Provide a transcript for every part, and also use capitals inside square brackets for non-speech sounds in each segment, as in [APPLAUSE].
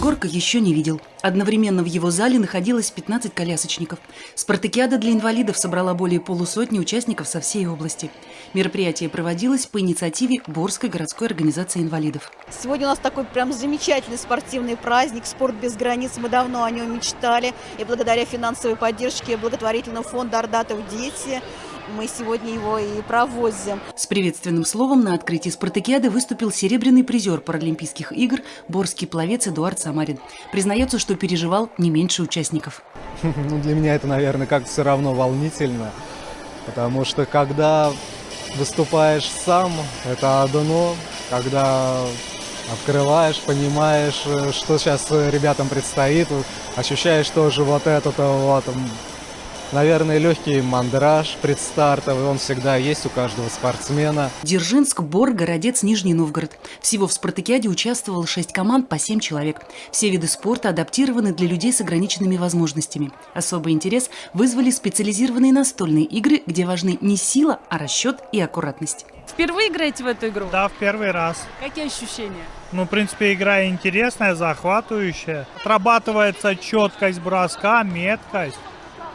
Егорка еще не видел. Одновременно в его зале находилось 15 колясочников. Спартакиада для инвалидов собрала более полусотни участников со всей области. Мероприятие проводилось по инициативе Борской городской организации инвалидов. Сегодня у нас такой прям замечательный спортивный праздник «Спорт без границ». Мы давно о нем мечтали. И благодаря финансовой поддержке благотворительного фонда «Ардатов дети» мы сегодня его и проводим. С приветственным словом на открытии спартакиады выступил серебряный призер Паралимпийских игр борский пловец Эдуард Самарин. Признается, что переживал не меньше участников. [LAUGHS] Ну, для меня это, наверное, как все равно волнительно, потому что когда выступаешь сам, это одно, когда открываешь, понимаешь, что сейчас ребятам предстоит, ощущаешь тоже вот это вот Наверное, легкий мандраж предстартовый, он всегда есть у каждого спортсмена. Дзержинск, Бор, Городец, Нижний Новгород. Всего в спартакиаде участвовало шесть команд по семь человек. Все виды спорта адаптированы для людей с ограниченными возможностями. Особый интерес вызвали специализированные настольные игры, где важны не сила, а расчет и аккуратность. Впервые играете в эту игру? Да, в первый раз. Какие ощущения? Ну, в принципе, игра интересная, захватывающая. Отрабатывается четкость броска, меткость.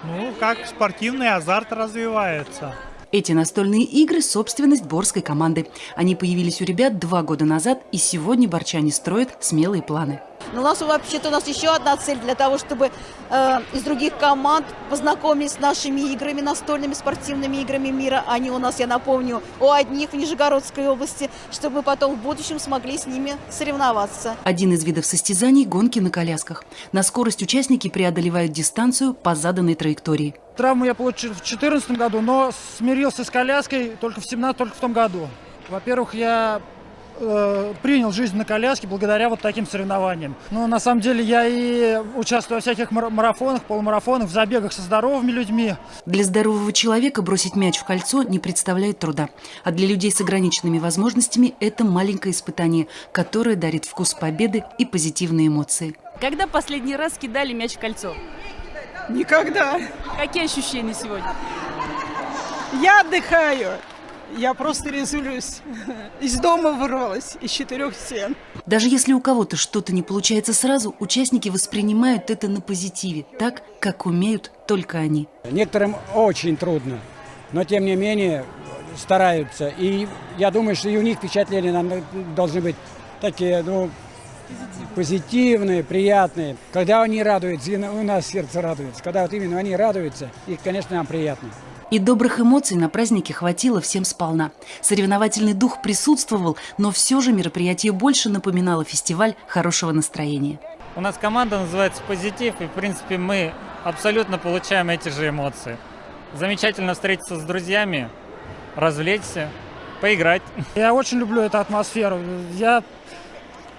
Ну, как спортивный азарт развивается. Эти настольные игры – собственность борской команды. Они появились у ребят два года назад, и сегодня борчане строят смелые планы. Но у нас вообще-то у нас еще одна цель для того, чтобы э, из других команд познакомились с нашими играми, настольными спортивными играми мира. Они у нас, я напомню, у одних в Нижегородской области, чтобы мы потом в будущем смогли с ними соревноваться. Один из видов состязаний – гонки на колясках. На скорость участники преодолевают дистанцию по заданной траектории. Травму я получил в 2014 году, но смирился с коляской только в 17 только в том году. Во-первых, я э, принял жизнь на коляске благодаря вот таким соревнованиям. Но на самом деле я и участвую во всяких марафонах, полумарафонах, в забегах со здоровыми людьми. Для здорового человека бросить мяч в кольцо не представляет труда. А для людей с ограниченными возможностями это маленькое испытание, которое дарит вкус победы и позитивные эмоции. Когда последний раз кидали мяч в кольцо? Никогда. Какие ощущения сегодня? Я отдыхаю. Я просто резулюсь. Из дома вырвалась, из четырех стен. Даже если у кого-то что-то не получается сразу, участники воспринимают это на позитиве, так, как умеют только они. Некоторым очень трудно, но тем не менее стараются. И я думаю, что и у них впечатления должны быть такие, ну, позитивные, приятные. Когда они радуются, у нас сердце радуется. Когда вот именно они радуются, их, конечно, нам приятно. И добрых эмоций на празднике хватило всем сполна. Соревновательный дух присутствовал, но все же мероприятие больше напоминало фестиваль хорошего настроения. У нас команда называется «Позитив», и, в принципе, мы абсолютно получаем эти же эмоции. Замечательно встретиться с друзьями, развлечься, поиграть. Я очень люблю эту атмосферу. Я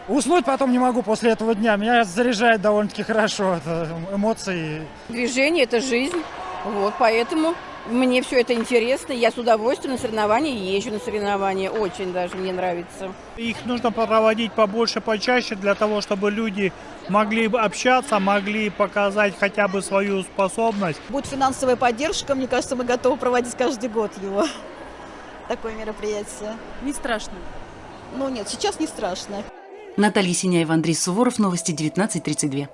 Уснуть потом не могу после этого дня. Меня заряжает довольно-таки хорошо. Это эмоции. Движение – это жизнь. Вот, поэтому мне все это интересно. Я с удовольствием на соревнования езжу на соревнования. Очень даже мне нравится. Их нужно проводить побольше, почаще, для того, чтобы люди могли общаться, могли показать хотя бы свою способность. Будет финансовая поддержка, мне кажется, мы готовы проводить каждый год его. Такое мероприятие. Не страшно? Ну нет, сейчас не страшно. Наталья Синяева, Андрей Суворов, Новости 19.32.